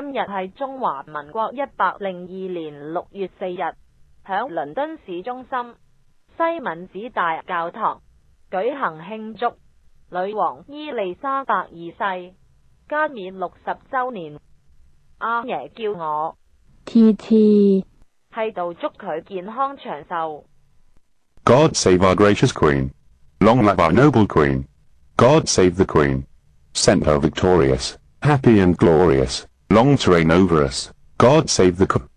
今日系中华民国一百零二年六月四日，响伦敦市中心西敏寺大教堂举行庆祝女王伊丽莎白二世加冕六十周年。阿爷叫我 T T，喺度祝佢健康长寿。God save our gracious Queen, long live our noble Queen. God save the Queen, sent her victorious, happy and glorious. Long terrain over us. God save the...